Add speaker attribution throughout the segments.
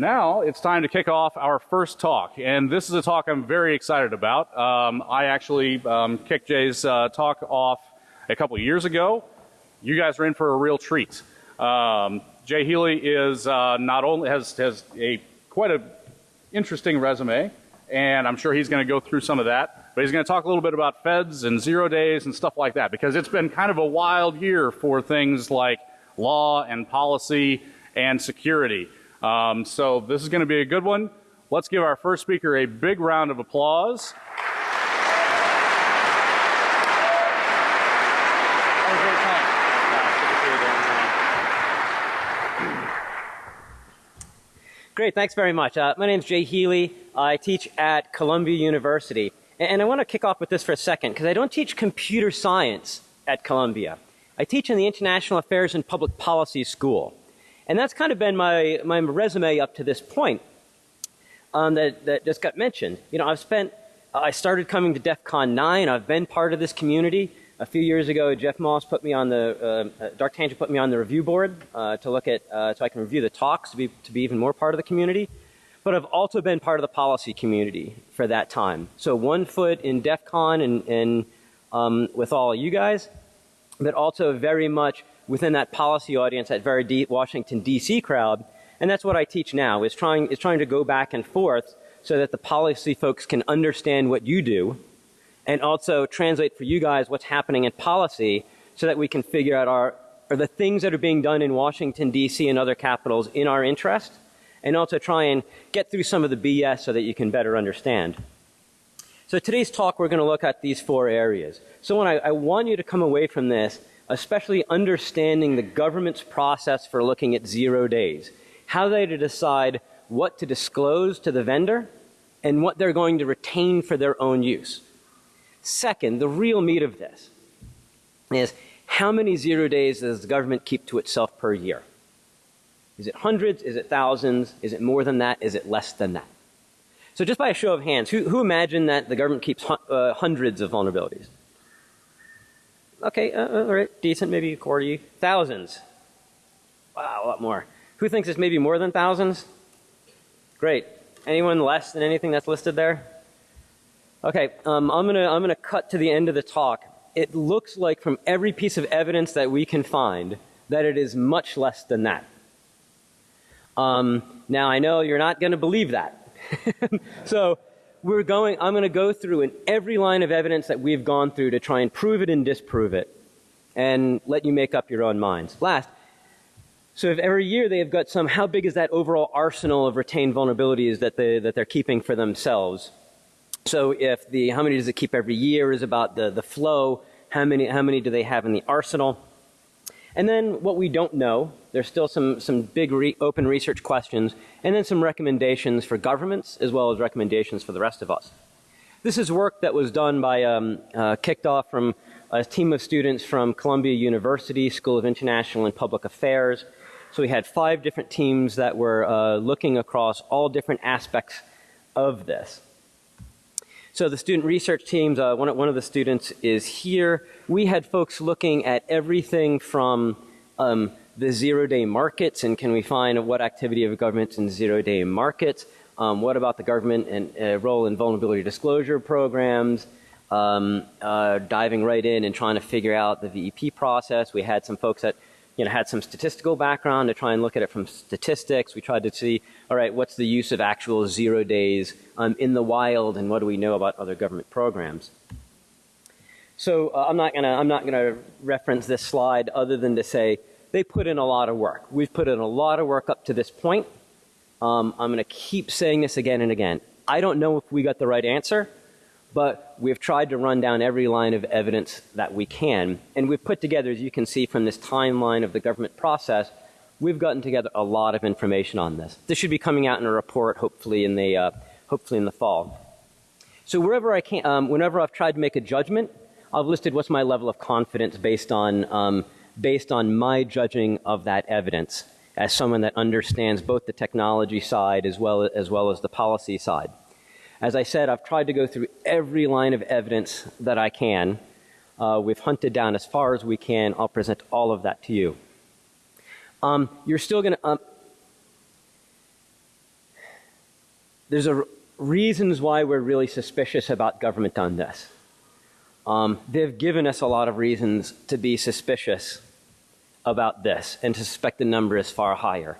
Speaker 1: now it's time to kick off our first talk, and this is a talk I'm very excited about. Um, I actually um, kicked Jay's uh, talk off a couple years ago. You guys are in for a real treat. Um, Jay Healey is uh, not only has has a quite a interesting resume, and I'm sure he's going to go through some of that. But he's going to talk a little bit about feds and zero days and stuff like that because it's been kind of a wild year for things like law and policy and security. Um, so this is going to be a good one. Let's give our first speaker a big round of applause.
Speaker 2: Great, thanks very much. Uh, my name is Jay Healey. I teach at Columbia University. And, and I want to kick off with this for a second because I don't teach computer science at Columbia. I teach in the International Affairs and Public Policy School. And that's kind of been my, my resume up to this point um, that, that just got mentioned. You know, I've spent, uh, I started coming to DEF CON 9. I've been part of this community. A few years ago, Jeff Moss put me on the, uh, uh, Dark Tangent put me on the review board uh, to look at, uh, so I can review the talks to be, to be even more part of the community. But I've also been part of the policy community for that time. So one foot in DEF CON and, and um, with all you guys, but also very much within that policy audience, that very D Washington DC crowd. And that's what I teach now is trying, is trying to go back and forth so that the policy folks can understand what you do and also translate for you guys what's happening in policy so that we can figure out our, are the things that are being done in Washington DC and other capitals in our interest and also try and get through some of the BS so that you can better understand. So today's talk we're going to look at these four areas. So when I, I want you to come away from this especially understanding the government's process for looking at zero days. How they to decide what to disclose to the vendor and what they're going to retain for their own use. Second, the real meat of this is how many zero days does the government keep to itself per year? Is it hundreds? Is it thousands? Is it more than that? Is it less than that? So just by a show of hands, who, who imagined that the government keeps uh, hundreds of vulnerabilities? Okay, uh, uh, all right, decent, maybe 40. Thousands. Wow, a lot more. Who thinks it's maybe more than thousands? Great. Anyone less than anything that's listed there? Okay, um, I'm gonna I'm gonna cut to the end of the talk. It looks like from every piece of evidence that we can find that it is much less than that. Um, now I know you're not to believe that. so we're going, I'm going to go through in every line of evidence that we've gone through to try and prove it and disprove it and let you make up your own minds. Last, so if every year they have got some, how big is that overall arsenal of retained vulnerabilities that, they, that they're keeping for themselves? So if the, how many does it keep every year is about the, the flow, how many, how many do they have in the arsenal? And then what we don't know, there's still some, some big re open research questions, and then some recommendations for governments as well as recommendations for the rest of us. This is work that was done by, um, uh, kicked off from a team of students from Columbia University School of International and Public Affairs. So we had five different teams that were uh, looking across all different aspects of this. So the student research teams, uh, one, one of the students is here. We had folks looking at everything from um, the zero day markets and can we find what activity of governments in zero day markets. Um, what about the government and uh, role in vulnerability disclosure programs? Um, uh, diving right in and trying to figure out the VEP process. We had some folks that you know, had some statistical background to try and look at it from statistics. We tried to see, all right, what's the use of actual zero days um, in the wild and what do we know about other government programs. So uh, I'm not gonna, I'm not gonna reference this slide other than to say they put in a lot of work. We've put in a lot of work up to this point. Um, I'm gonna keep saying this again and again. I don't know if we got the right answer but we've tried to run down every line of evidence that we can. And we've put together, as you can see from this timeline of the government process, we've gotten together a lot of information on this. This should be coming out in a report hopefully in the, uh, hopefully in the fall. So wherever I can, um, whenever I've tried to make a judgment, I've listed what's my level of confidence based on, um, based on my judging of that evidence as someone that understands both the technology side as well as, well as the policy side. As I said, I've tried to go through every line of evidence that I can. Uh, we've hunted down as far as we can. I'll present all of that to you. Um, you're still going to, um, there's a reasons why we're really suspicious about government on this. Um, they've given us a lot of reasons to be suspicious about this and to suspect the number is far higher.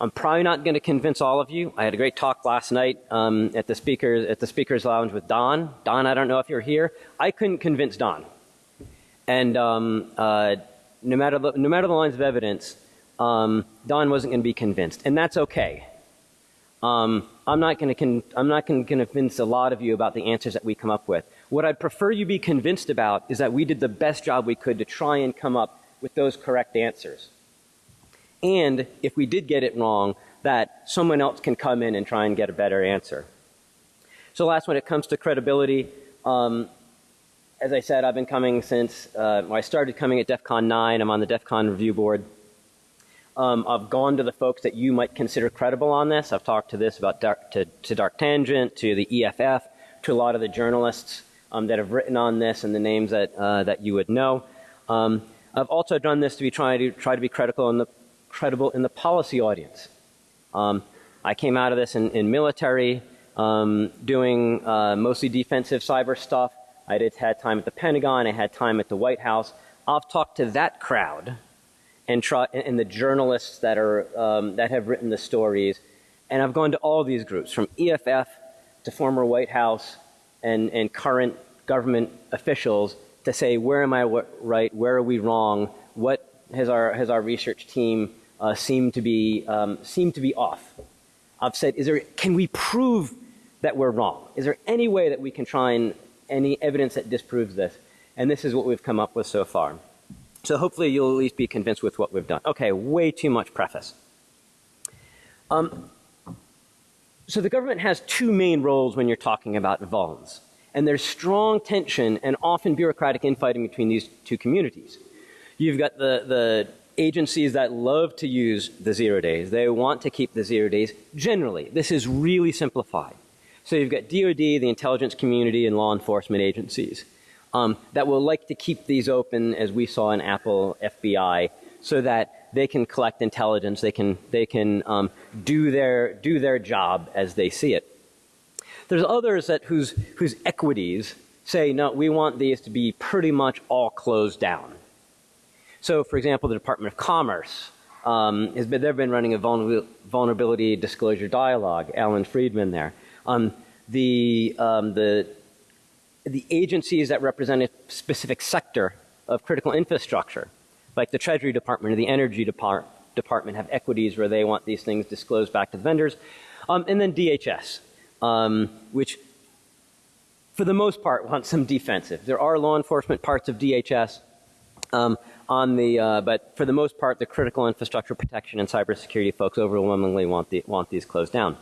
Speaker 2: I'm probably not going to convince all of you. I had a great talk last night um, at the speakers at the speakers lounge with Don. Don, I don't know if you're here. I couldn't convince Don, and um, uh, no matter the, no matter the lines of evidence, um, Don wasn't going to be convinced, and that's okay. Um, I'm not going to I'm not going to convince a lot of you about the answers that we come up with. What I'd prefer you be convinced about is that we did the best job we could to try and come up with those correct answers. And if we did get it wrong, that someone else can come in and try and get a better answer. So last, when it comes to credibility, um, as I said, I've been coming since uh, I started coming at DEF CON 9. I'm on the DEF CON review board. Um, I've gone to the folks that you might consider credible on this. I've talked to this about dark, to, to Dark Tangent, to the EFF, to a lot of the journalists um, that have written on this and the names that, uh, that you would know. Um, I've also done this to be trying to try to be critical in the credible in the policy audience. Um, I came out of this in, in military, um, doing uh, mostly defensive cyber stuff. I did had time at the Pentagon. I had time at the White House. I've talked to that crowd and try and the journalists that are um, that have written the stories, and I've gone to all these groups from EFF to former White House and and current government officials to say where am I right, where are we wrong, what has our has our research team uh, seemed to be um, seemed to be off. I've said, is there can we prove that we're wrong? Is there any way that we can try and any evidence that disproves this? And this is what we've come up with so far. So hopefully you'll at least be convinced with what we've done. Okay, way too much preface. Um, so the government has two main roles when you're talking about vulns. And there's strong tension and often bureaucratic infighting between these two communities. You've got the, the agencies that love to use the zero days. They want to keep the zero days generally. This is really simplified. So you've got DOD, the intelligence community, and law enforcement agencies um, that will like to keep these open, as we saw in Apple FBI, so that they can collect intelligence, they can, they can um, do, their, do their job as they see it. There's others that whose, whose equities say, no, we want these to be pretty much all closed down. So, for example, the Department of Commerce um, has been, they've been running a vulnerability disclosure dialogue. Allan Friedman there. Um, the, um, the, the agencies that represent a specific sector of critical infrastructure, like the Treasury Department or the Energy Depart Department, have equities where they want these things disclosed back to the vendors. Um, and then DHS, um, which for the most part wants some defensive. There are law enforcement parts of DHS, um, on the, uh, but for the most part, the critical infrastructure protection and cybersecurity folks overwhelmingly want, the, want these closed down.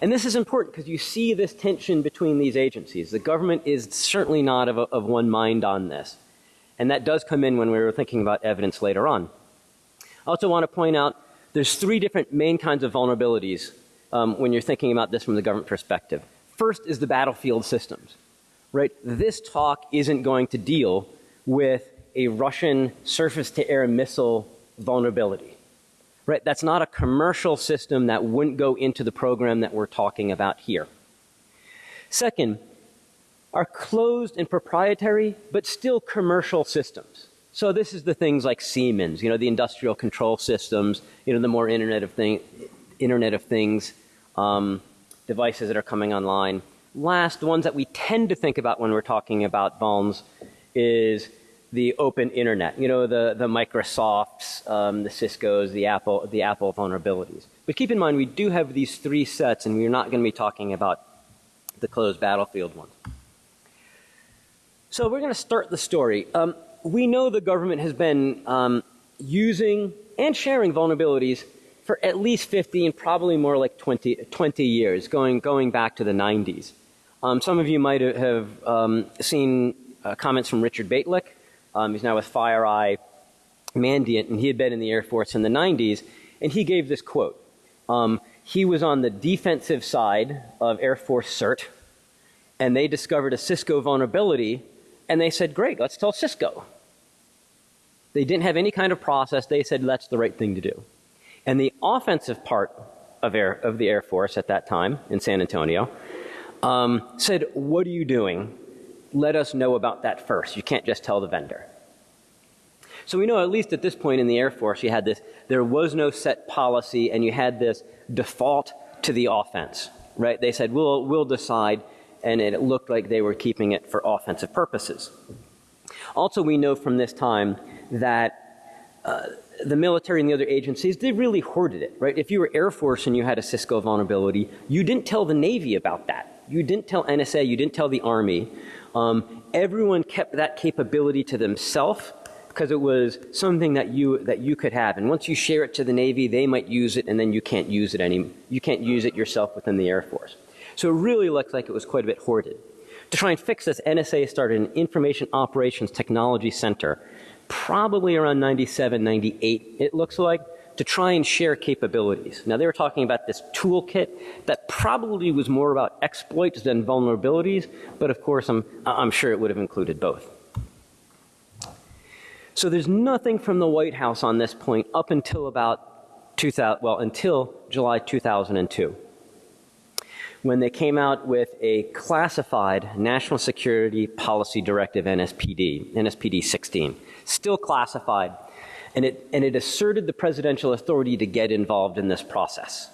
Speaker 2: And this is important because you see this tension between these agencies. The government is certainly not of, of one mind on this. And that does come in when we were thinking about evidence later on. I also want to point out there's three different main kinds of vulnerabilities um, when you're thinking about this from the government perspective. First is the battlefield systems, right? This talk isn't going to deal with a Russian surface to air missile vulnerability. Right? That's not a commercial system that wouldn't go into the program that we're talking about here. Second, are closed and proprietary, but still commercial systems. So this is the things like Siemens, you know, the industrial control systems, you know, the more Internet of, thing, Internet of Things um, devices that are coming online. Last, the ones that we tend to think about when we're talking about vulns is the open internet, you know, the, the Microsofts, um, the Cisco's, the Apple, the Apple vulnerabilities. But keep in mind, we do have these three sets, and we're not going to be talking about the closed battlefield ones. So we're going to start the story. Um, we know the government has been um, using and sharing vulnerabilities for at least 50 and probably more like 20, 20 years, going, going back to the 90s. Um, some of you might have um, seen uh, comments from Richard Bejtlich, um, he's now with FireEye Mandiant, and he had been in the Air Force in the 90s, and he gave this quote. Um, he was on the defensive side of Air Force CERT, and they discovered a Cisco vulnerability, and they said, great, let's tell Cisco. They didn't have any kind of process. They said, that's the right thing to do. And the offensive part of, Air, of the Air Force at that time in San Antonio, um, said, What are you doing? Let us know about that first. You can't just tell the vendor. So we know at least at this point in the Air Force, you had this, there was no set policy and you had this default to the offense, right? They said, we'll, we'll decide, and it looked like they were keeping it for offensive purposes. Also, we know from this time that uh, the military and the other agencies, they really hoarded it, right? If you were Air Force and you had a Cisco vulnerability, you didn't tell the Navy about that. You didn't tell NSA, you didn't tell the Army. Um, everyone kept that capability to themselves because it was something that you that you could have. And once you share it to the Navy, they might use it, and then you can't use it any. You can't use it yourself within the Air Force. So it really looks like it was quite a bit hoarded. To try and fix this, NSA started an Information Operations Technology Center, probably around 97, 98. It looks like to try and share capabilities. Now they were talking about this toolkit that probably was more about exploits than vulnerabilities, but of course I'm, I'm sure it would have included both. So there's nothing from the White House on this point up until about 2000, well, until July 2002 when they came out with a classified National Security Policy Directive NSPD, NSPD 16, still classified, and it, and it asserted the presidential authority to get involved in this process.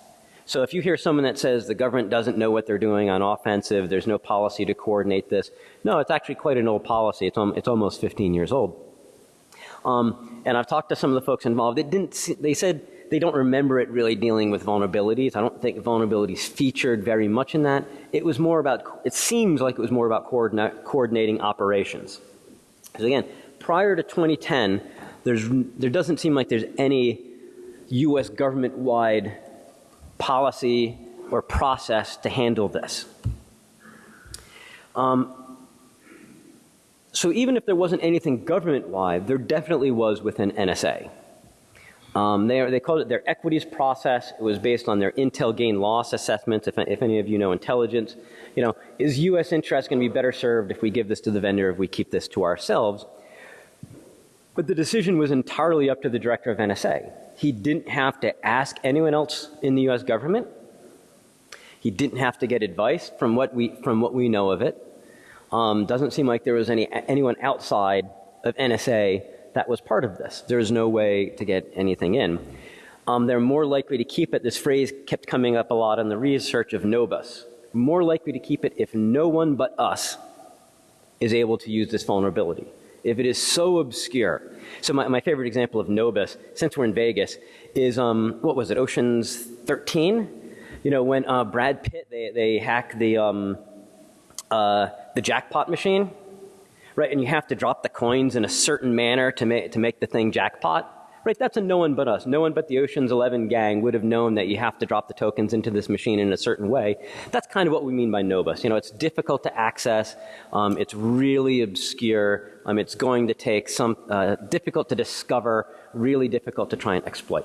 Speaker 2: So if you hear someone that says the government doesn't know what they're doing on offensive, there's no policy to coordinate this, no, it's actually quite an old policy. It's, it's almost 15 years old. Um, and I've talked to some of the folks involved. It didn't. See, they said they don't remember it really dealing with vulnerabilities. I don't think vulnerabilities featured very much in that. It was more about. It seems like it was more about coordina coordinating operations. Because again, prior to 2010, there's there doesn't seem like there's any U.S. government-wide policy or process to handle this. Um, so even if there wasn't anything government-wide, there definitely was within NSA. Um, they, they called it their equities process. It was based on their intel gain loss assessments. If, if any of you know intelligence, you know, is U.S. interest going to be better served if we give this to the vendor, if we keep this to ourselves? But the decision was entirely up to the director of NSA. He didn't have to ask anyone else in the U.S. government. He didn't have to get advice from what we, from what we know of it. Um, doesn't seem like there was any anyone outside of NSA that was part of this. There's no way to get anything in. Um, they're more likely to keep it. This phrase kept coming up a lot in the research of Nobus. More likely to keep it if no one but us is able to use this vulnerability. If it is so obscure. So my, my favorite example of Nobus, since we're in Vegas, is um, what was it, Ocean's 13? You know, when uh, Brad Pitt, they, they hack the, um, uh, the jackpot machine, right? And you have to drop the coins in a certain manner to make, to make the thing jackpot. Right, that's a no one but us. No one but the Ocean's 11 gang would have known that you have to drop the tokens into this machine in a certain way. That's kind of what we mean by Nobus. You know, it's difficult to access. Um, it's really obscure. Um, it's going to take some, uh, difficult to discover, really difficult to try and exploit.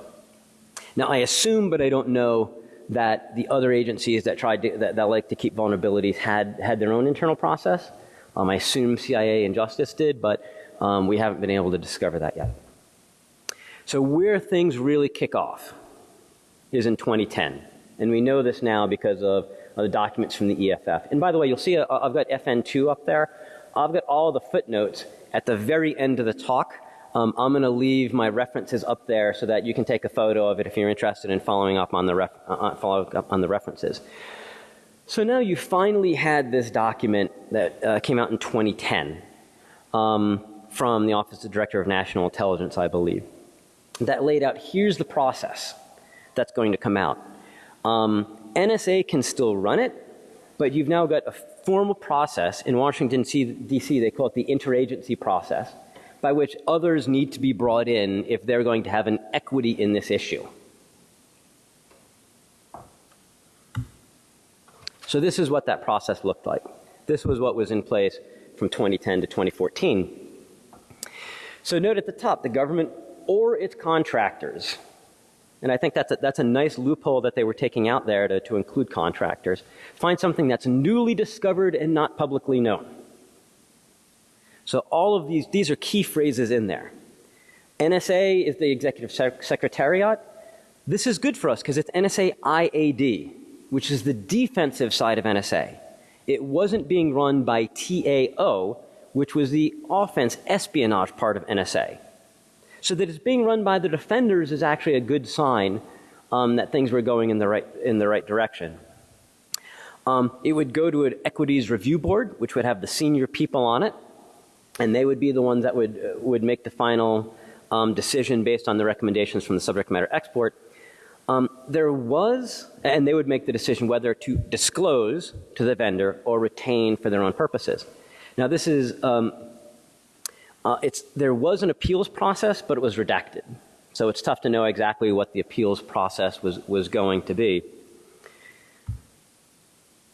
Speaker 2: Now, I assume, but I don't know, that the other agencies that tried to, that, that like to keep vulnerabilities had, had their own internal process. Um, I assume CIA and Justice did, but um, we haven't been able to discover that yet. So where things really kick off is in 2010. And we know this now because of, the documents from the EFF. And by the way, you'll see uh, I've got FN2 up there. I've got all the footnotes at the very end of the talk um, I'm going to leave my references up there so that you can take a photo of it if you're interested in following up on the, ref, uh, uh up on the references. So now you finally had this document that uh, came out in 2010 um, from the Office of Director of National Intelligence, I believe, that laid out here's the process that's going to come out. Um, NSA can still run it, but you've now got a formal process in Washington, D.C. They call it the interagency process by which others need to be brought in if they're going to have an equity in this issue. So this is what that process looked like. This was what was in place from 2010 to 2014. So note at the top, the government or its contractors, and I think that's a, that's a nice loophole that they were taking out there to, to include contractors, find something that's newly discovered and not publicly known. So all of these, these are key phrases in there. NSA is the executive sec secretariat. This is good for us because it's NSA IAD, which is the defensive side of NSA. It wasn't being run by TAO, which was the offense espionage part of NSA. So that it's being run by the defenders is actually a good sign um, that things were going in the right, in the right direction. Um, it would go to an equities review board, which would have the senior people on it, and they would be the ones that would, uh, would make the final um, decision based on the recommendations from the subject matter expert. Um, there was, and they would make the decision whether to disclose to the vendor or retain for their own purposes. Now this is, um, uh, it's, there was an appeals process, but it was redacted. So it's tough to know exactly what the appeals process was, was going to be.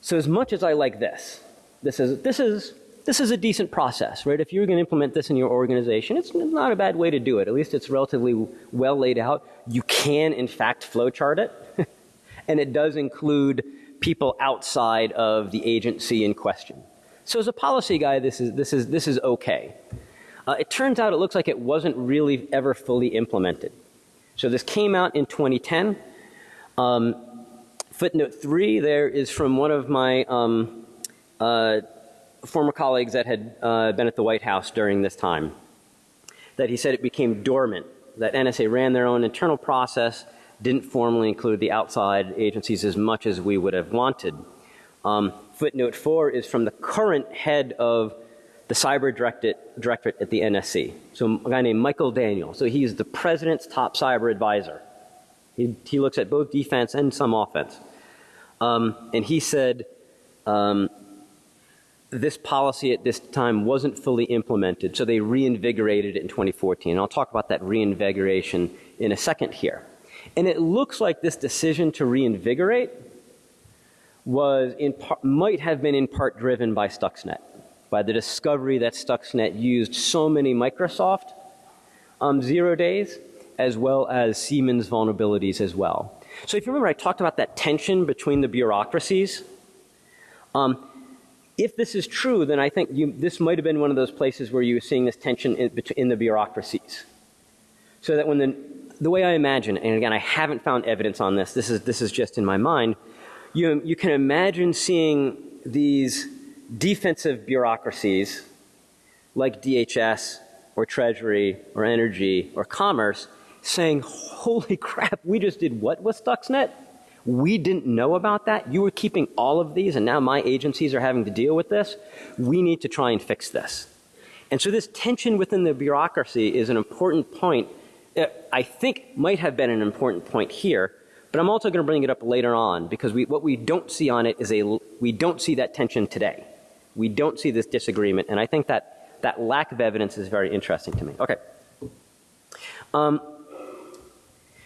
Speaker 2: So as much as I like this, this is, this is, this is a decent process, right? If you're going to implement this in your organization, it's not a bad way to do it. At least it's relatively well laid out. You can, in fact, flowchart it. and it does include people outside of the agency in question. So as a policy guy, this is, this is, this is okay. Uh, it turns out it looks like it wasn't really ever fully implemented. So this came out in 2010. Um, footnote three there is from one of my um, uh, former colleagues that had uh, been at the White House during this time. That he said it became dormant, that NSA ran their own internal process, didn't formally include the outside agencies as much as we would have wanted. Um, footnote four is from the current head of the cyber directorate, directorate at the NSC. So a guy named Michael Daniel. So he's the president's top cyber advisor. He, he looks at both defense and some offense. Um, and he said um, this policy at this time wasn't fully implemented, so they reinvigorated it in 2014. And I'll talk about that reinvigoration in a second here. And it looks like this decision to reinvigorate was in part, might have been in part driven by Stuxnet, by the discovery that Stuxnet used so many Microsoft um, zero days as well as Siemens vulnerabilities as well. So if you remember, I talked about that tension between the bureaucracies. Um, if this is true, then I think you, this might have been one of those places where you were seeing this tension in, in the bureaucracies. So that when the, the way I imagine, and again, I haven't found evidence on this, this is, this is just in my mind, you, you can imagine seeing these defensive bureaucracies like DHS or Treasury or Energy or Commerce saying, holy crap, we just did what with Stuxnet? We didn't know about that. You were keeping all of these and now my agencies are having to deal with this. We need to try and fix this. And so this tension within the bureaucracy is an important point. Uh, I think might have been an important point here, but I'm also going to bring it up later on because we, what we don't see on it is a, we don't see that tension today. We don't see this disagreement and I think that, that lack of evidence is very interesting to me. Okay. Um,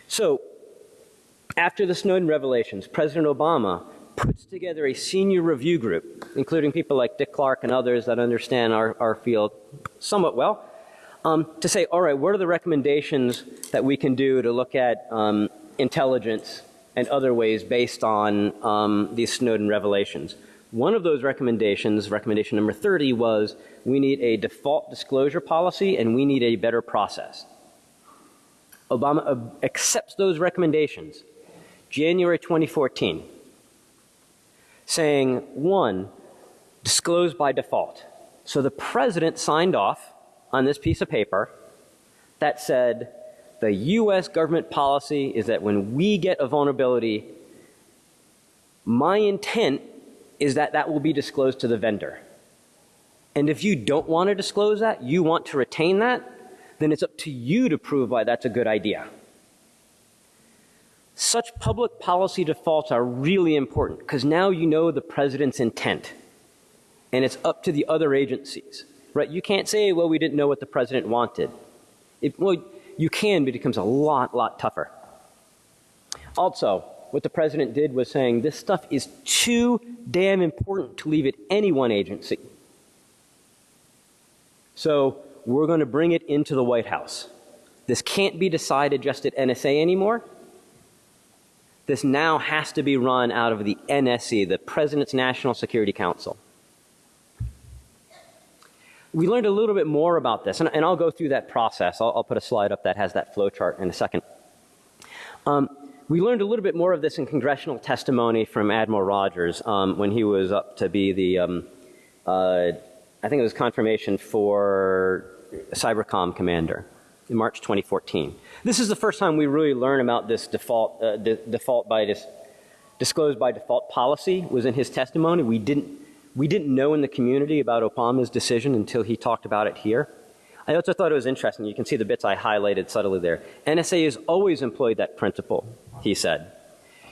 Speaker 2: so, after the Snowden revelations, President Obama puts together a senior review group, including people like Dick Clarke and others that understand our, our field somewhat well, um, to say, all right, what are the recommendations that we can do to look at um, intelligence and other ways based on um, these Snowden revelations. One of those recommendations, recommendation number 30, was we need a default disclosure policy and we need a better process. Obama uh, accepts those recommendations. January 2014, saying one, disclose by default. So the president signed off on this piece of paper that said the US government policy is that when we get a vulnerability, my intent is that that will be disclosed to the vendor. And if you don't want to disclose that, you want to retain that, then it's up to you to prove why that's a good idea. Such public policy defaults are really important because now you know the president's intent and it's up to the other agencies, right? You can't say, well, we didn't know what the president wanted. It, well, you can, but it becomes a lot, lot tougher. Also, what the president did was saying this stuff is too damn important to leave it any one agency. So we're going to bring it into the White House. This can't be decided just at NSA anymore. This now has to be run out of the NSC, the President's National Security Council. We learned a little bit more about this, and, and I'll go through that process. I'll, I'll, put a slide up that has that flow chart in a second. Um, we learned a little bit more of this in congressional testimony from Admiral Rogers um, when he was up to be the, um, uh, I think it was confirmation for Cybercom commander in March 2014. This is the first time we really learn about this default, uh, default by dis disclosed by default policy was in his testimony. We didn't, we didn't know in the community about Obama's decision until he talked about it here. I also thought it was interesting. You can see the bits I highlighted subtly there. NSA has always employed that principle, he said.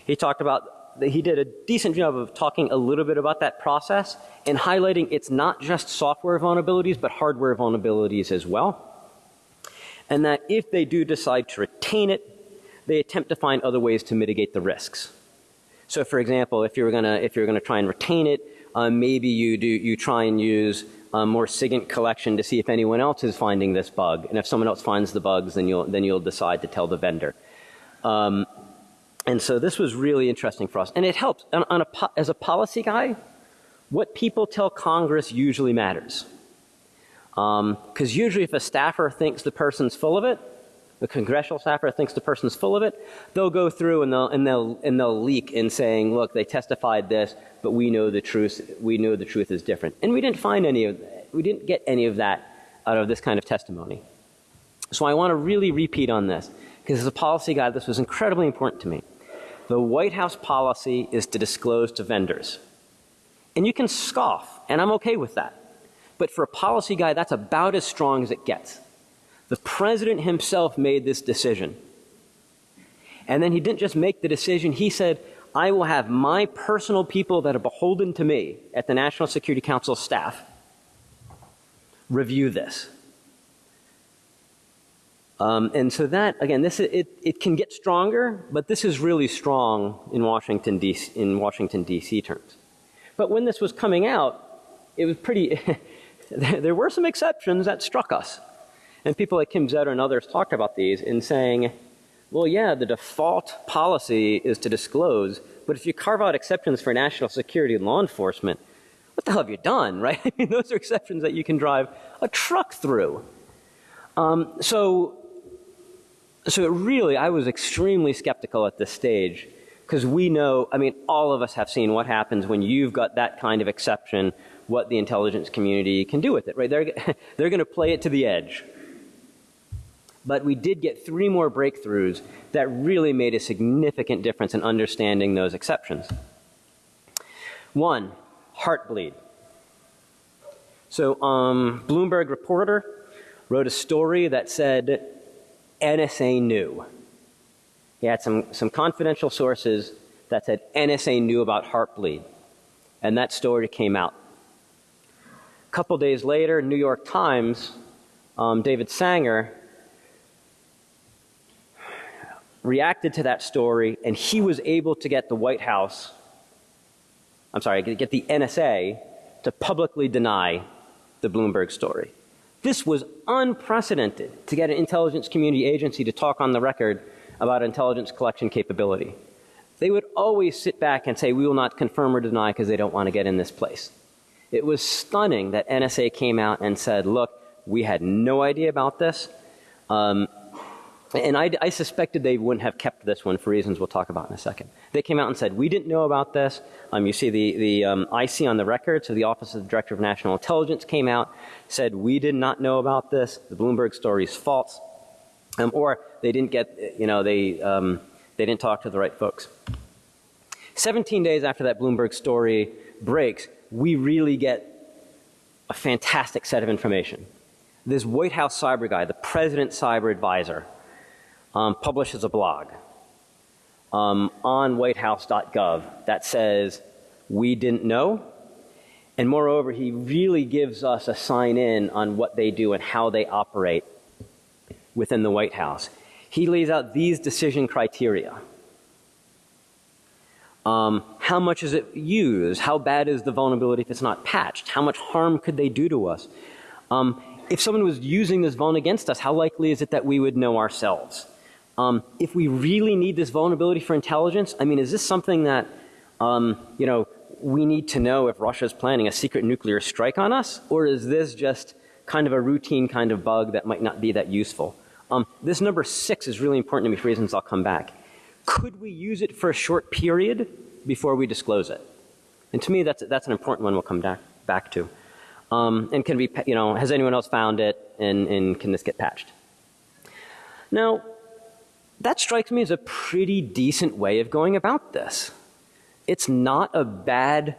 Speaker 2: He talked about that he did a decent job of talking a little bit about that process and highlighting it's not just software vulnerabilities but hardware vulnerabilities as well. And that if they do decide to retain it, they attempt to find other ways to mitigate the risks. So for example, if you're gonna if you're gonna try and retain it, um, maybe you do you try and use a more SIGINT collection to see if anyone else is finding this bug, and if someone else finds the bugs, then you'll then you'll decide to tell the vendor. Um, and so this was really interesting for us, and it helps. On, on a, as a policy guy, what people tell Congress usually matters. Because um, usually, if a staffer thinks the person's full of it, the congressional staffer thinks the person's full of it, they'll go through and they'll, and they'll, and they'll leak in saying, look, they testified this, but we know the truth, we know the truth is different. And we didn't find any of, we didn't get any of that out of this kind of testimony. So I want to really repeat on this, because as a policy guy, this was incredibly important to me. The White House policy is to disclose to vendors. And you can scoff, and I'm okay with that. But for a policy guy, that's about as strong as it gets. The president himself made this decision. And then he didn't just make the decision, he said, I will have my personal people that are beholden to me at the National Security Council staff review this. Um, and so that again, this it, it can get stronger, but this is really strong in Washington D.C. in Washington D.C. terms. But when this was coming out, it was pretty. there were some exceptions that struck us, and people like Kim Zetter and others talked about these in saying, well, yeah, the default policy is to disclose, but if you carve out exceptions for national security and law enforcement, what the hell have you done, right? I mean, those are exceptions that you can drive a truck through. Um, so so really, I was extremely skeptical at this stage because we know, I mean, all of us have seen what happens when you've got that kind of exception, what the intelligence community can do with it, right? They're, they're going to play it to the edge. But we did get three more breakthroughs that really made a significant difference in understanding those exceptions. One, heartbleed. So, um, Bloomberg reporter wrote a story that said NSA knew. He had some, some confidential sources that said NSA knew about Heartbleed. And that story came out. A couple days later, New York Times, um, David Sanger reacted to that story, and he was able to get the White House, I'm sorry, get the NSA to publicly deny the Bloomberg story. This was unprecedented to get an intelligence community agency to talk on the record about intelligence collection capability. They would always sit back and say, we will not confirm or deny because they don't want to get in this place. It was stunning that NSA came out and said, look, we had no idea about this. Um, and I, I, suspected they wouldn't have kept this one for reasons we'll talk about in a second. They came out and said, we didn't know about this. Um, you see the, the um, IC on the record, so the Office of the Director of National Intelligence came out, said, we did not know about this. The Bloomberg story is false. Um, or they didn't get, you know, they, um, they didn't talk to the right folks. 17 days after that Bloomberg story breaks, we really get a fantastic set of information. This White House cyber guy, the President Cyber Advisor, um, publishes a blog um, on whitehouse.gov that says, we didn't know. And moreover, he really gives us a sign in on what they do and how they operate within the White House. He lays out these decision criteria. Um, how much is it used? How bad is the vulnerability if it's not patched? How much harm could they do to us? Um, if someone was using this vuln against us, how likely is it that we would know ourselves? Um, if we really need this vulnerability for intelligence, I mean, is this something that, um, you know, we need to know if Russia is planning a secret nuclear strike on us? Or is this just kind of a routine kind of bug that might not be that useful? Um, this number six is really important to me for reasons I'll come back. Could we use it for a short period before we disclose it? And to me, that's, that's an important one we'll come back, back to. Um, and can we, you know, has anyone else found it and, and can this get patched? Now, that strikes me as a pretty decent way of going about this. It's not a bad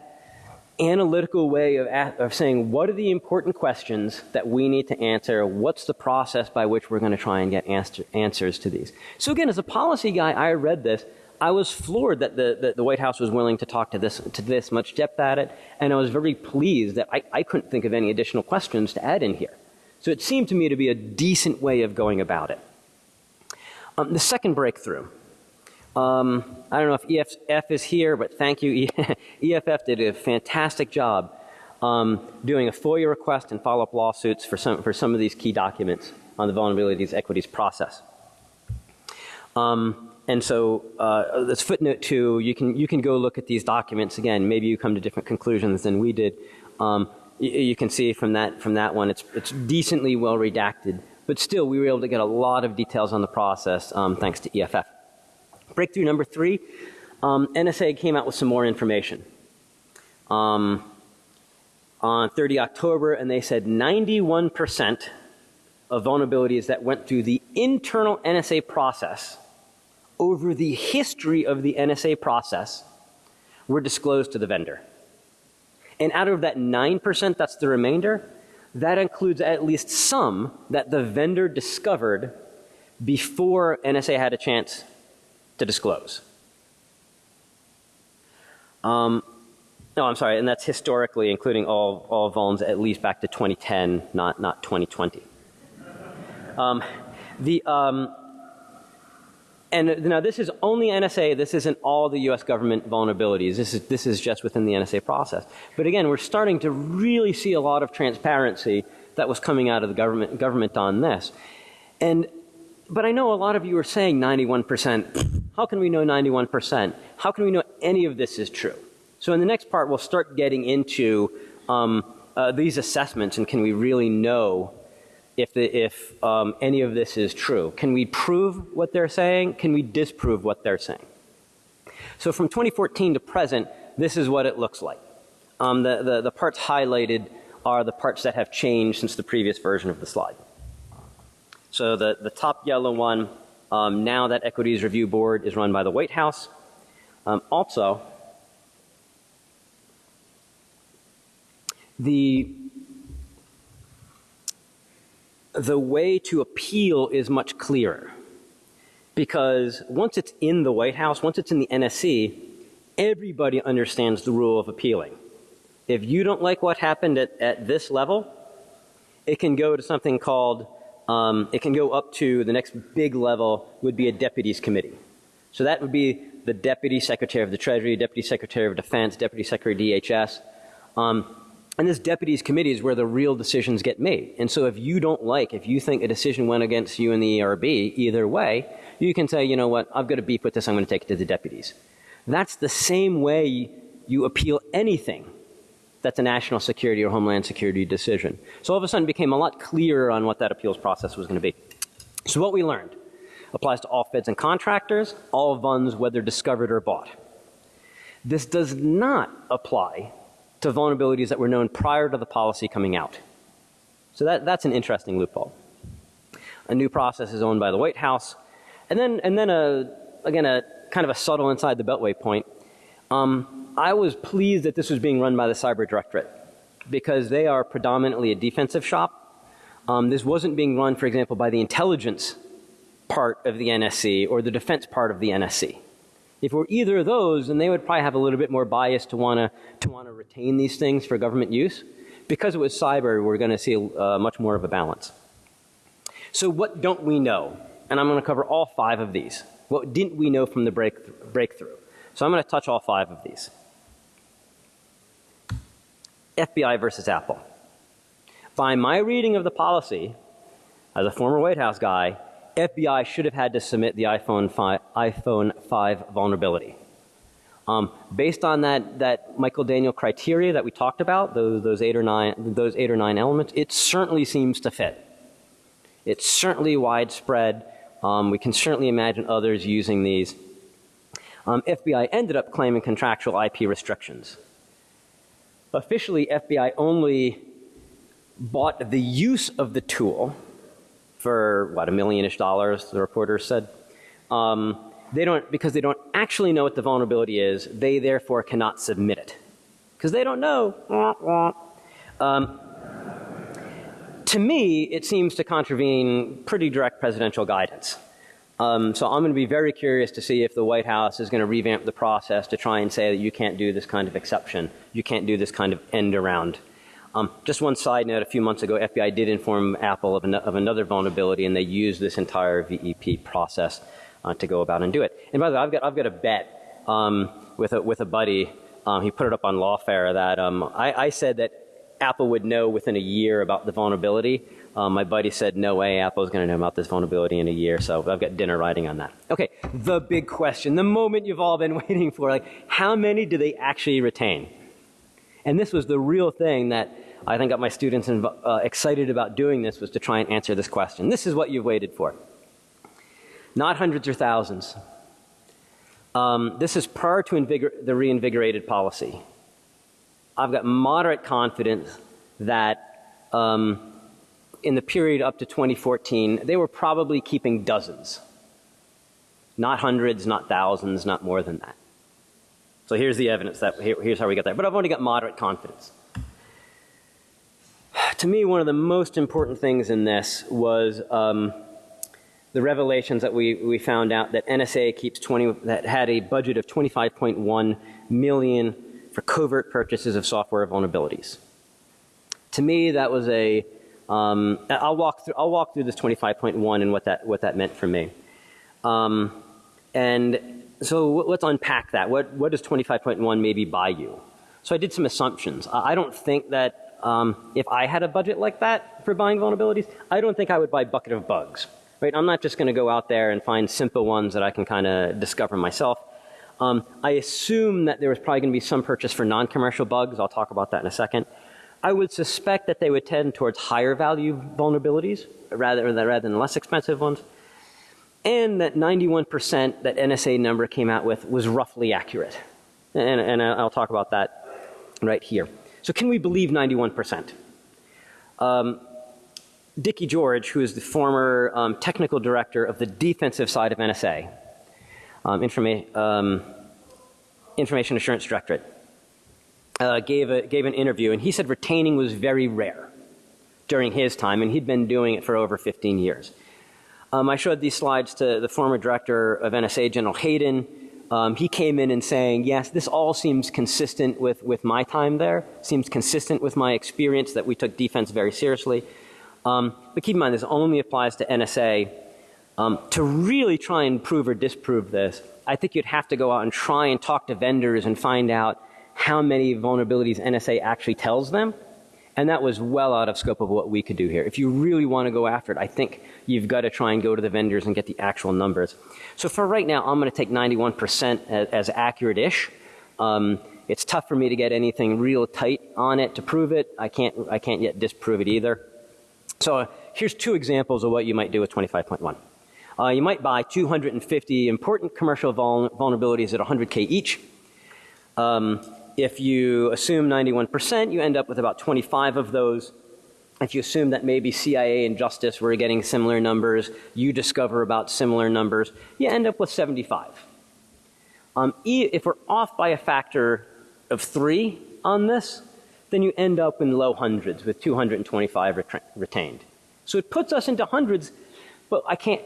Speaker 2: analytical way of, of saying what are the important questions that we need to answer, what's the process by which we're going to try and get answer, answers to these. So again, as a policy guy, I read this, I was floored that the, the, the, White House was willing to talk to this, to this much depth at it, and I was very pleased that I, I couldn't think of any additional questions to add in here. So it seemed to me to be a decent way of going about it. Um, the second breakthrough. Um, I don't know if EFF is here, but thank you. EFF did a fantastic job um, doing a FOIA request and follow-up lawsuits for some, for some of these key documents on the vulnerabilities equities process. Um, and so uh, this footnote two, you can, you can go look at these documents again. Maybe you come to different conclusions than we did. Um, you, you, can see from that, from that one, it's, it's decently well redacted. But still, we were able to get a lot of details on the process um, thanks to EFF. Breakthrough number three, um, NSA came out with some more information. Um, on 30 October, and they said 91% of vulnerabilities that went through the internal NSA process over the history of the NSA process were disclosed to the vendor. And out of that 9%, that's the remainder, that includes at least some that the vendor discovered before NSA had a chance to disclose. Um, no, I'm sorry, and that's historically including all, all vulns at least back to 2010, not, not 2020. Um, the, um, and now this is only NSA, this isn't all the US government vulnerabilities. This is, this is just within the NSA process. But again, we're starting to really see a lot of transparency that was coming out of the government, government on this. And, but I know a lot of you are saying 91%. How can we know 91%? How can we know any of this is true? So in the next part, we'll start getting into um, uh, these assessments and can we really know if, the, if um, any of this is true. Can we prove what they're saying? Can we disprove what they're saying? So from 2014 to present, this is what it looks like. Um, the, the, the parts highlighted are the parts that have changed since the previous version of the slide. So the, the top yellow one, um, now that equities review board is run by the White House. Um, also, the the way to appeal is much clearer. Because once it's in the White House, once it's in the NSC, everybody understands the rule of appealing. If you don't like what happened at, at this level, it can go to something called, um, it can go up to the next big level would be a deputies committee. So that would be the deputy secretary of the Treasury, deputy secretary of defense, deputy secretary of DHS. Um, and this deputies committee is where the real decisions get made. And so if you don't like, if you think a decision went against you in the ERB, either way, you can say, you know what, I've got a beef with this, I'm going to take it to the deputies. That's the same way you appeal anything that's a national security or homeland security decision. So all of a sudden it became a lot clearer on what that appeals process was going to be. So what we learned applies to all feds and contractors, all vulns, whether discovered or bought. This does not apply to vulnerabilities that were known prior to the policy coming out. So that, that's an interesting loophole. A new process is owned by the White House. And then, and then a, again, a kind of a subtle inside the beltway point. Um, I was pleased that this was being run by the Cyber Directorate because they are predominantly a defensive shop. Um, this wasn't being run, for example, by the intelligence part of the NSC or the defense part of the NSC. If it were either of those, then they would probably have a little bit more bias to want to want to retain these things for government use. Because it was cyber, we're going to see uh, much more of a balance. So what don't we know? And I'm going to cover all five of these. What didn't we know from the break breakthrough? So I'm going to touch all five of these. FBI versus Apple. By my reading of the policy, as a former White House guy, FBI should have had to submit the iPhone 5, iPhone 5 vulnerability. Um, based on that, that Michael Daniel criteria that we talked about, those, those, eight or nine, those eight or nine elements, it certainly seems to fit. It's certainly widespread. Um, we can certainly imagine others using these. um, FBI ended up claiming contractual IP restrictions. Officially, FBI only bought the use of the tool for what a million-ish dollars, the reporters said. Um, they don't because they don't actually know what the vulnerability is. They therefore cannot submit it because they don't know. Um, to me, it seems to contravene pretty direct presidential guidance. Um, so I'm going to be very curious to see if the White House is going to revamp the process to try and say that you can't do this kind of exception. You can't do this kind of end around. Um, just one side note, a few months ago, FBI did inform Apple of, an, of another vulnerability and they used this entire VEP process uh, to go about and do it. And by the way, I've got, I've got a bet um, with, a, with a buddy. Um, he put it up on Lawfare that um, I, I said that Apple would know within a year about the vulnerability. Um, my buddy said, no way, Apple's going to know about this vulnerability in a year. So I've got dinner riding on that. Okay, the big question, the moment you've all been waiting for, like, how many do they actually retain? And this was the real thing that I think got my students uh, excited about doing this was to try and answer this question. This is what you've waited for. Not hundreds or thousands. Um, this is prior to the reinvigorated policy. I've got moderate confidence that um, in the period up to 2014, they were probably keeping dozens. Not hundreds, not thousands, not more than that. So here's the evidence that here, here's how we got there. But I've only got moderate confidence. To me, one of the most important things in this was um, the revelations that we, we found out that NSA keeps 20, that had a budget of 25.1 million for covert purchases of software vulnerabilities. To me, that was a, um, I'll walk through, I'll walk through this 25.1 and what that, what that meant for me. Um, and so let's unpack that. What, what does 25.1 maybe buy you? So I did some assumptions. I don't think that um, if I had a budget like that for buying vulnerabilities, I don't think I would buy bucket of bugs. Right? I'm not just going to go out there and find simple ones that I can kind of discover myself. Um, I assume that there was probably going to be some purchase for non-commercial bugs. I'll talk about that in a second. I would suspect that they would tend towards higher value vulnerabilities rather than, rather than less expensive ones. And that 91% that NSA number came out with was roughly accurate. And, and I'll talk about that right here. So can we believe 91%? Um, Dickie George, who is the former um, technical director of the defensive side of NSA, um, informa um, Information Assurance Directorate, uh, gave, a, gave an interview and he said retaining was very rare during his time and he'd been doing it for over 15 years. Um, I showed these slides to the former director of NSA, General Hayden. Um, he came in and saying, yes, this all seems consistent with, with my time there, seems consistent with my experience that we took defense very seriously. Um, but keep in mind, this only applies to NSA um, to really try and prove or disprove this, I think you'd have to go out and try and talk to vendors and find out how many vulnerabilities NSA actually tells them. And that was well out of scope of what we could do here. If you really want to go after it, I think you've got to try and go to the vendors and get the actual numbers. So for right now, I'm going to take 91% as, as accurate-ish. Um, it's tough for me to get anything real tight on it to prove it. I can't, I can't yet disprove it either. So uh, here's two examples of what you might do with 25.1. Uh, you might buy 250 important commercial vul vulnerabilities at 100K each. Um, if you assume 91%, you end up with about 25 of those. If you assume that maybe CIA and Justice were getting similar numbers, you discover about similar numbers, you end up with 75. Um, if we're off by a factor of three on this, then you end up in low hundreds with 225 retained. So it puts us into hundreds, but I can't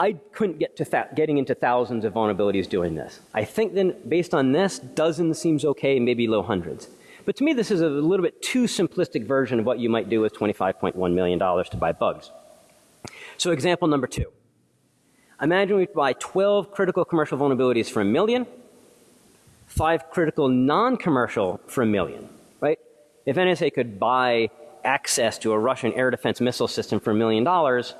Speaker 2: I couldn't get to getting into thousands of vulnerabilities doing this. I think then based on this, dozens seems okay, maybe low hundreds. But to me, this is a little bit too simplistic version of what you might do with $25.1 million to buy bugs. So example number two. Imagine we buy 12 critical commercial vulnerabilities for a million, five critical non-commercial for a million, right? If NSA could buy access to a Russian air defense missile system for a million dollars,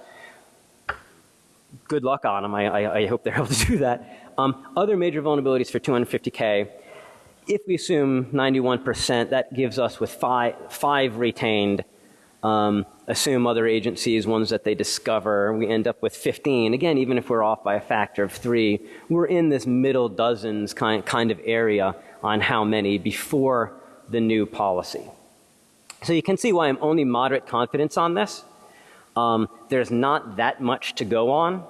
Speaker 2: good luck on them. I, I, I hope they're able to do that. Um, other major vulnerabilities for 250K, if we assume 91%, that gives us with five, five retained Um, assume other agencies, ones that they discover. We end up with 15. Again, even if we're off by a factor of three, we're in this middle dozens kind, kind of area on how many before the new policy. So you can see why I'm only moderate confidence on this. Um, there's not that much to go on.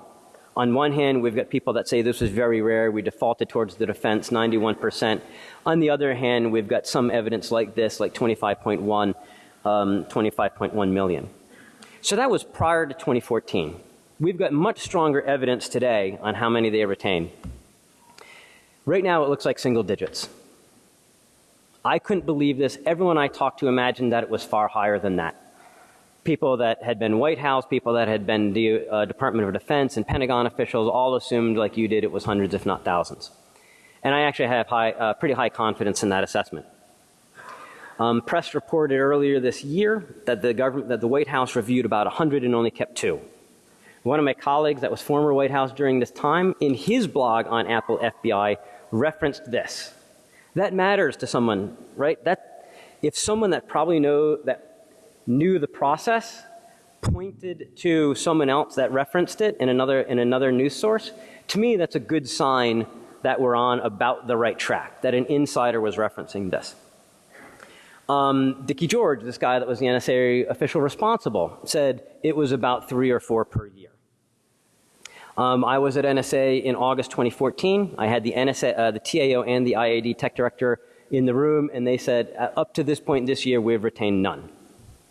Speaker 2: On one hand, we've got people that say this is very rare. We defaulted towards the defense, 91%. On the other hand, we've got some evidence like this, like 25.1, um, 25.1 million. So that was prior to 2014. We've got much stronger evidence today on how many they retain. Right now, it looks like single digits. I couldn't believe this. Everyone I talked to imagined that it was far higher than that people that had been White House, people that had been the uh, Department of Defense and Pentagon officials all assumed, like you did, it was hundreds, if not thousands. And I actually have high, uh, pretty high confidence in that assessment. Um, press reported earlier this year that the government, that the White House reviewed about 100 and only kept two. One of my colleagues that was former White House during this time, in his blog on Apple FBI, referenced this. That matters to someone, right? That if someone that probably know that knew the process, pointed to someone else that referenced it in another, in another news source, to me that's a good sign that we're on about the right track, that an insider was referencing this. Um, Dickie George, this guy that was the NSA official responsible, said it was about three or four per year. Um, I was at NSA in August 2014. I had the NSA, uh, the TAO and the IAD tech director in the room and they said uh, up to this point this year we've retained none.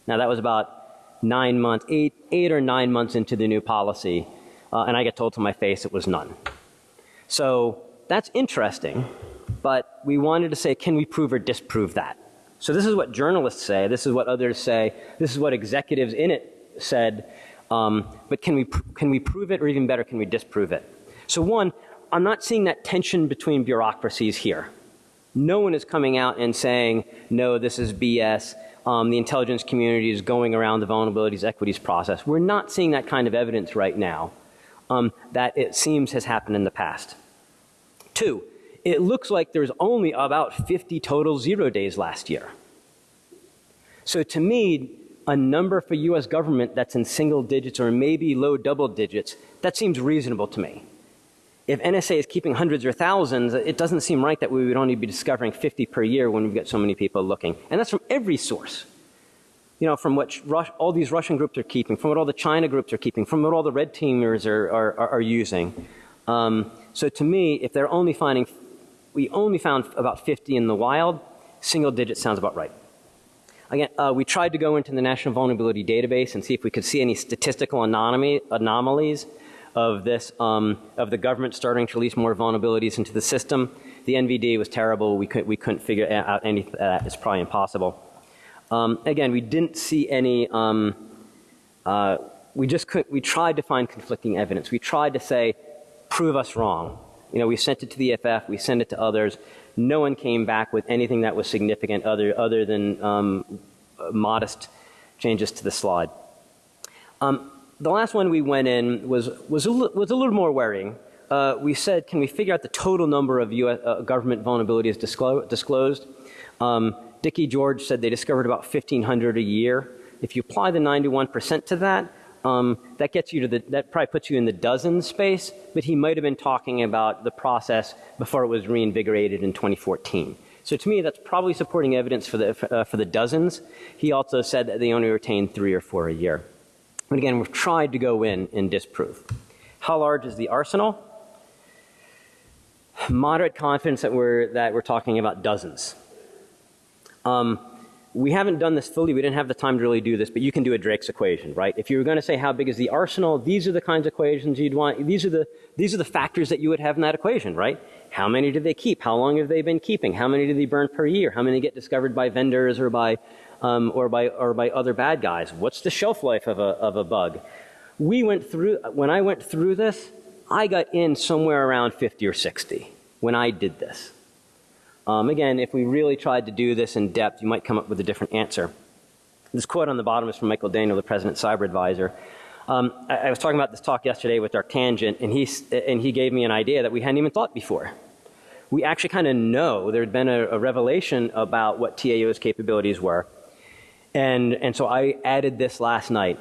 Speaker 2: Now that was about nine months, eight, eight or nine months into the new policy, uh, and I get told to my face it was none. So that's interesting, but we wanted to say, can we prove or disprove that? So this is what journalists say, this is what others say, this is what executives in it said, um, but can we, can we prove it or even better, can we disprove it? So one, I'm not seeing that tension between bureaucracies here. No one is coming out and saying, no, this is BS um, the intelligence community is going around the vulnerabilities equities process. We're not seeing that kind of evidence right now um, that it seems has happened in the past. Two, it looks like there's only about 50 total zero days last year. So to me, a number for US government that's in single digits or maybe low double digits, that seems reasonable to me if NSA is keeping hundreds or thousands, it doesn't seem right that we would only be discovering 50 per year when we've got so many people looking. And that's from every source. You know, from what Rus all these Russian groups are keeping, from what all the China groups are keeping, from what all the red teamers are, are, are, are using. Um, so to me, if they're only finding, we only found about 50 in the wild, single digit sounds about right. Again, uh, we tried to go into the National Vulnerability Database and see if we could see any statistical anomaly, anomalies of this, um, of the government starting to release more vulnerabilities into the system. The NVD was terrible. We, could, we couldn't figure out any that. It's probably impossible. Um, again, we didn't see any, um, uh, we just couldn't, we tried to find conflicting evidence. We tried to say, prove us wrong. You know, we sent it to the EFF, we sent it to others. No one came back with anything that was significant other, other than um, modest changes to the slide. Um, the last one we went in was, was, a, was a little more worrying. Uh, we said, can we figure out the total number of US, uh, government vulnerabilities disclo disclosed? Um, Dickie George said they discovered about 1,500 a year. If you apply the 91% to that, um, that gets you to the, that probably puts you in the dozen space, but he might have been talking about the process before it was reinvigorated in 2014. So to me, that's probably supporting evidence for the, uh, for the dozens. He also said that they only retained three or four a year. But again, we've tried to go in and disprove. How large is the arsenal? Moderate confidence that we're, that we're talking about dozens. Um, we haven't done this fully. We didn't have the time to really do this, but you can do a Drake's equation, right? If you were going to say how big is the arsenal, these are the kinds of equations you'd want. These are the, these are the factors that you would have in that equation, right? How many do they keep? How long have they been keeping? How many do they burn per year? How many get discovered by vendors or by um, or by or by other bad guys? What's the shelf life of a of a bug? We went through when I went through this, I got in somewhere around 50 or 60 when I did this. Um, again, if we really tried to do this in depth, you might come up with a different answer. This quote on the bottom is from Michael Daniel, the President Cyber Advisor. Um, I, I, was talking about this talk yesterday with Dark Tangent, and he, and he gave me an idea that we hadn't even thought before. We actually kind of know there had been a, a revelation about what TAO's capabilities were. And, and so I added this last night.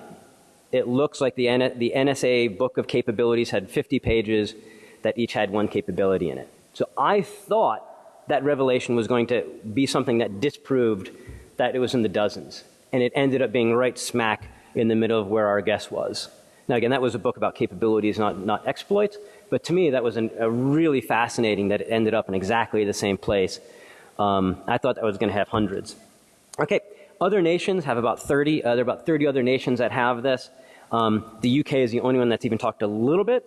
Speaker 2: It looks like the, N, the NSA book of capabilities had 50 pages that each had one capability in it. So I thought that revelation was going to be something that disproved that it was in the dozens. And it ended up being right smack in the middle of where our guess was. Now, again, that was a book about capabilities, not, not exploits. But to me, that was an, a really fascinating that it ended up in exactly the same place. Um, I thought that was going to have hundreds. Okay, other nations have about 30. Uh, there are about 30 other nations that have this. Um, the UK is the only one that's even talked a little bit.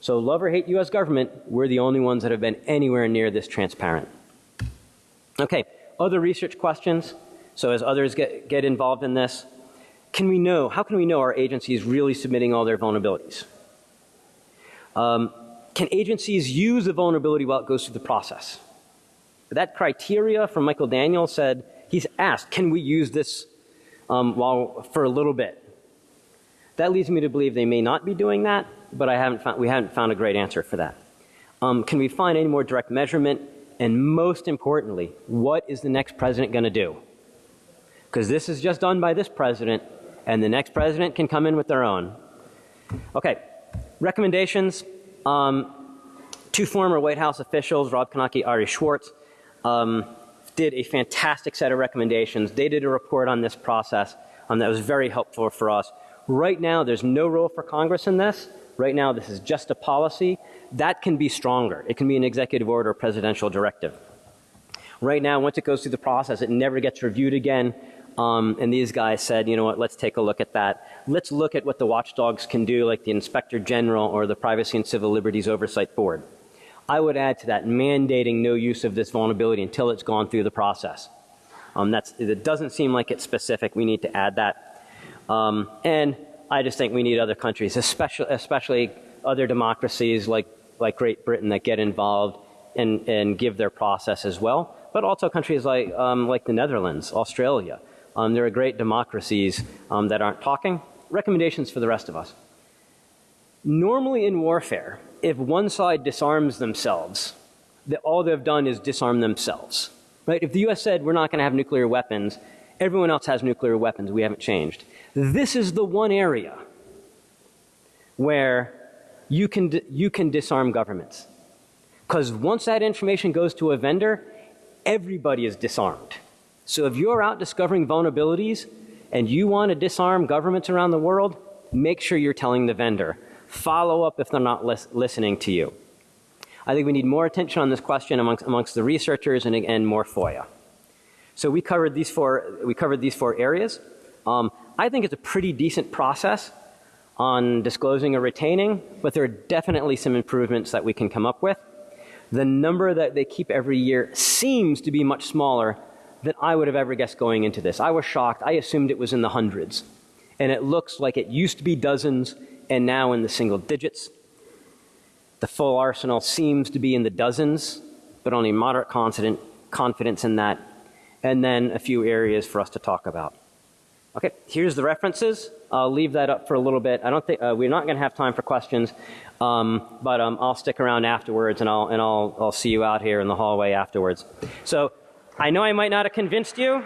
Speaker 2: So love or hate US government, we're the only ones that have been anywhere near this transparent. Okay, other research questions. So as others get, get involved in this, can we know, how can we know our agency is really submitting all their vulnerabilities? Um, can agencies use the vulnerability while it goes through the process? That criteria from Michael Daniel said, he's asked, can we use this um, while, for a little bit? That leads me to believe they may not be doing that, but I haven't found, we haven't found a great answer for that. Um, can we find any more direct measurement? And most importantly, what is the next president going to do? Because this is just done by this president, and the next president can come in with their own. Okay, recommendations. Um, two former White House officials, Rob Knake, Ari Schwartz, um, did a fantastic set of recommendations. They did a report on this process um, that was very helpful for us. Right now, there's no role for Congress in this. Right now, this is just a policy. That can be stronger. It can be an executive order or presidential directive. Right now, once it goes through the process, it never gets reviewed again. Um, and these guys said, you know what, let's take a look at that. Let's look at what the watchdogs can do, like the Inspector General or the Privacy and Civil Liberties Oversight Board. I would add to that mandating no use of this vulnerability until it's gone through the process. Um, that's, it doesn't seem like it's specific. We need to add that. Um, and I just think we need other countries, especially, especially other democracies like, like Great Britain that get involved and, and give their process as well. But also countries like, um, like the Netherlands, Australia. Um, there are great democracies um, that aren't talking. Recommendations for the rest of us. Normally in warfare, if one side disarms themselves, that all they've done is disarm themselves. Right? If the US said we're not going to have nuclear weapons, everyone else has nuclear weapons, we haven't changed. This is the one area where you can, you can disarm governments. Because once that information goes to a vendor, everybody is disarmed. So if you're out discovering vulnerabilities and you want to disarm governments around the world, make sure you're telling the vendor. Follow up if they're not lis listening to you. I think we need more attention on this question amongst, amongst the researchers and, and more FOIA. So we covered these four, we covered these four areas. Um, I think it's a pretty decent process on disclosing or retaining, but there are definitely some improvements that we can come up with. The number that they keep every year seems to be much smaller than I would have ever guessed going into this. I was shocked. I assumed it was in the hundreds. And it looks like it used to be dozens and now in the single digits. The full arsenal seems to be in the dozens, but only moderate confidence in that. And then a few areas for us to talk about. Okay, here's the references. I'll leave that up for a little bit. I don't think uh, we're not going to have time for questions, um, but um, I'll stick around afterwards, and I'll and I'll I'll see you out here in the hallway afterwards. So I know I might not have convinced you.